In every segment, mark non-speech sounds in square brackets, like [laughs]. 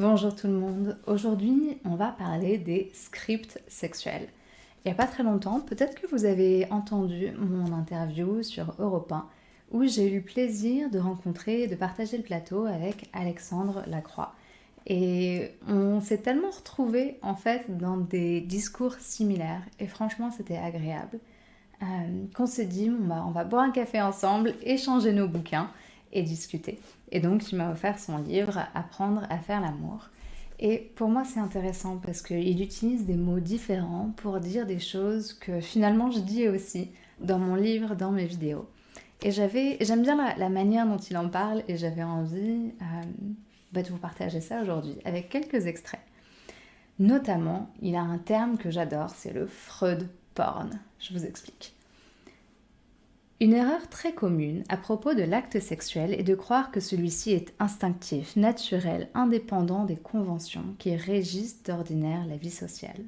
Bonjour tout le monde. Aujourd'hui, on va parler des scripts sexuels. Il n'y a pas très longtemps, peut-être que vous avez entendu mon interview sur Europe 1 où j'ai eu le plaisir de rencontrer et de partager le plateau avec Alexandre Lacroix. Et on s'est tellement retrouvés en fait dans des discours similaires et franchement c'était agréable euh, qu'on s'est dit on va boire un café ensemble, échanger nos bouquins et discuter. Et donc il m'a offert son livre Apprendre à faire l'amour. Et pour moi c'est intéressant parce qu'il utilise des mots différents pour dire des choses que finalement je dis aussi dans mon livre, dans mes vidéos. Et j'aime bien la, manière dont il en parle et j'avais envie euh, bah, de vous partager ça aujourd'hui avec quelques extraits. Notamment, il a un terme que j'adore, c'est le Freud porn. Je vous explique. Une erreur très commune à propos de l'acte sexuel est de croire que celui-ci est instinctif, naturel, indépendant des conventions qui régissent d'ordinaire la vie sociale.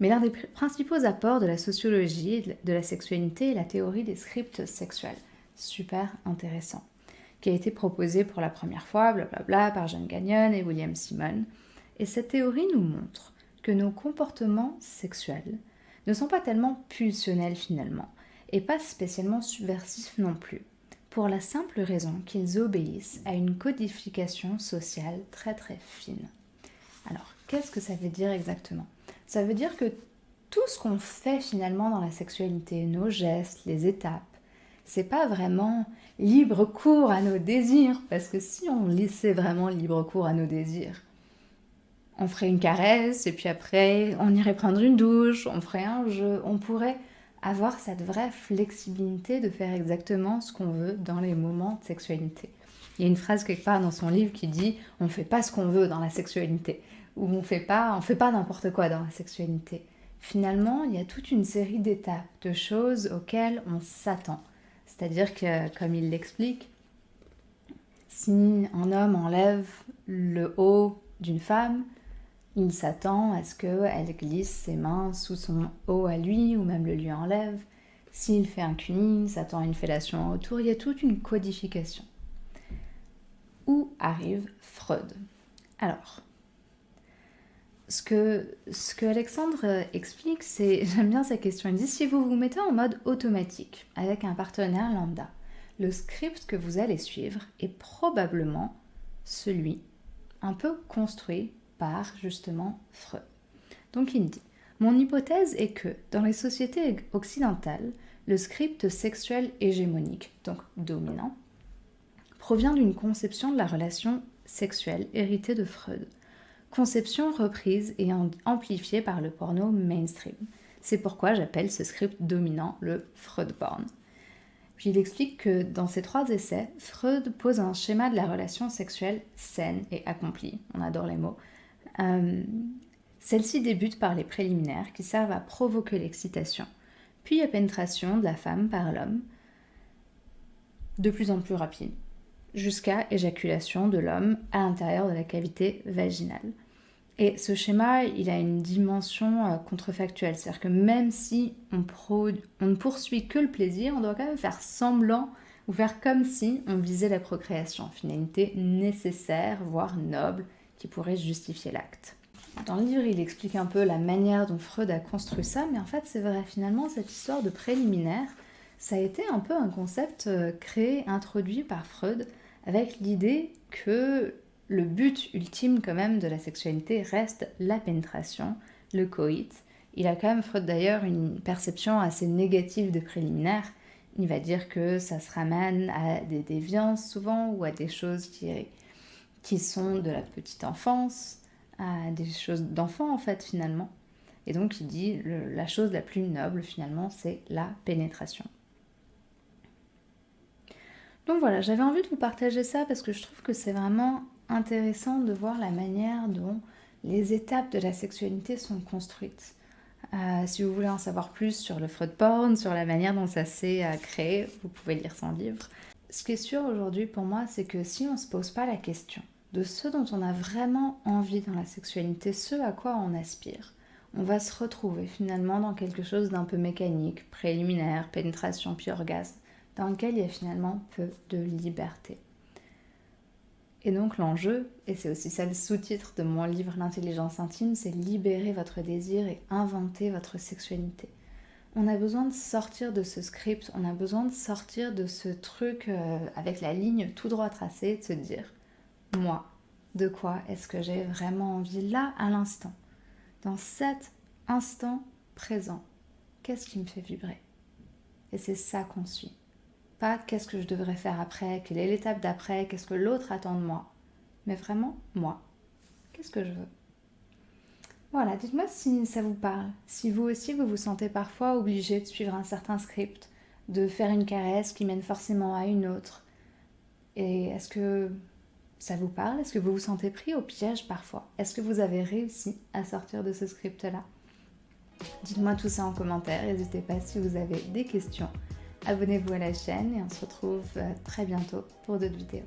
Mais l'un des principaux apports de la sociologie de la sexualité est la théorie des scripts sexuels. Super intéressant. Qui a été proposée pour la première fois, blablabla, par John Gagnon et William Simon. Et cette théorie nous montre que nos comportements sexuels ne sont pas tellement pulsionnels finalement, et pas spécialement subversifs non plus, pour la simple raison qu'ils obéissent à une codification sociale très très fine. Alors, qu'est-ce que ça veut dire exactement? Ça veut dire que tout ce qu'on fait finalement dans la sexualité, nos gestes, les étapes, c'est pas vraiment libre cours à nos désirs, parce que si on laissait vraiment libre cours à nos désirs, on ferait une caresse, et puis après on irait prendre une douche, on ferait un jeu, on pourrait avoir cette vraie flexibilité de faire exactement ce qu'on veut dans les moments de sexualité. Il y a une phrase quelque part dans son livre qui dit « on ne fait pas ce qu'on veut dans la sexualité » où on fait pas, on fait pas n'importe quoi dans la sexualité. Finalement, il y a toute une série d'étapes, de choses auxquelles on s'attend. C'est-à-dire que, comme il l'explique, si un homme enlève le haut d'une femme, il s'attend à ce qu'elle glisse ses mains sous son haut à lui ou même le lui enlève. S'il fait un cunning, il s'attend à une fellation autour. Il y a toute une codification. Où arrive Freud? Alors, ce que, ce que Alexandre explique, c'est, [laughs] j'aime bien sa question, il dit si vous vous mettez en mode automatique avec un partenaire lambda, le script que vous allez suivre est probablement celui un peu construit par justement Freud. Donc il dit, mon hypothèse est que dans les sociétés occidentales, le script sexuel hégémonique, donc dominant, provient d'une conception de la relation sexuelle héritée de Freud conception reprise et amplifiée par le porno mainstream. C'est pourquoi j'appelle ce script dominant le Freud porn. Puis il explique que dans ces trois essais, Freud pose un schéma de la relation sexuelle saine et accomplie. On adore les mots. Euh, celle-ci débute par les préliminaires qui servent à provoquer l'excitation, puis la pénétration de la femme par l'homme, de plus en plus rapide, jusqu'à éjaculation de l'homme à l'intérieur de la cavité vaginale. Et ce schéma, il a une dimension euh, contrefactuelle, c'est-à-dire que même si on, on, ne poursuit que le plaisir, on doit quand même faire semblant ou faire comme si on visait la procréation, finalité nécessaire, voire noble, qui pourrait justifier l'acte. Dans le livre, il explique un peu la manière dont Freud a construit ça, mais en fait, c'est vrai, finalement, cette histoire de préliminaire, ça a été un peu un concept euh, créé, introduit par Freud, avec l'idée que le but ultime quand même de la sexualité reste la pénétration, le coït. Il a quand même, Freud d'ailleurs, une perception assez négative de préliminaire. Il va dire que ça se ramène à des déviances souvent ou à des choses qui, qui sont de la petite enfance, à des choses d'enfant en fait finalement. Et donc il dit la chose la plus noble finalement c'est la pénétration. Donc voilà, j'avais envie de vous partager ça parce que je trouve que c'est vraiment intéressant de voir la manière dont les étapes de la sexualité sont construites. Euh, si vous voulez en savoir plus sur le Freud porn, sur la manière dont ça s'est euh, créé, vous pouvez lire son livre. Ce qui est sûr aujourd'hui pour moi, c'est que si on ne se pose pas la question de ce dont on a vraiment envie dans la sexualité, ce à quoi on aspire, on va se retrouver finalement dans quelque chose d'un peu mécanique, préliminaire, pénétration puis orgasme, dans lequel il y a finalement peu de liberté. Et donc l'enjeu, et c'est aussi ça le sous-titre de mon livre L'intelligence intime, c'est libérer votre désir et inventer votre sexualité. On a besoin de sortir de ce script, on a besoin de sortir de ce truc euh, avec la ligne tout droit tracée, de se dire, moi, de quoi est-ce que j'ai vraiment envie là à l'instant Dans cet instant présent, qu'est-ce qui me fait vibrer? Et c'est ça qu'on suit. Pas qu'est-ce que je devrais faire après, quelle est l'étape d'après, qu'est-ce que l'autre attend de moi, mais vraiment moi. Qu'est-ce que je veux? Voilà, dites-moi si ça vous parle, si vous aussi vous vous sentez parfois obligé de suivre un certain script, de faire une caresse qui mène forcément à une autre. Et est-ce que ça vous parle? Est-ce que vous vous sentez pris au piège parfois? Est-ce que vous avez réussi à sortir de ce script-là? Dites-moi tout ça en commentaire, n'hésitez pas si vous avez des questions. Abonnez-vous à la chaîne et on se retrouve euh, très bientôt pour d'autres vidéos.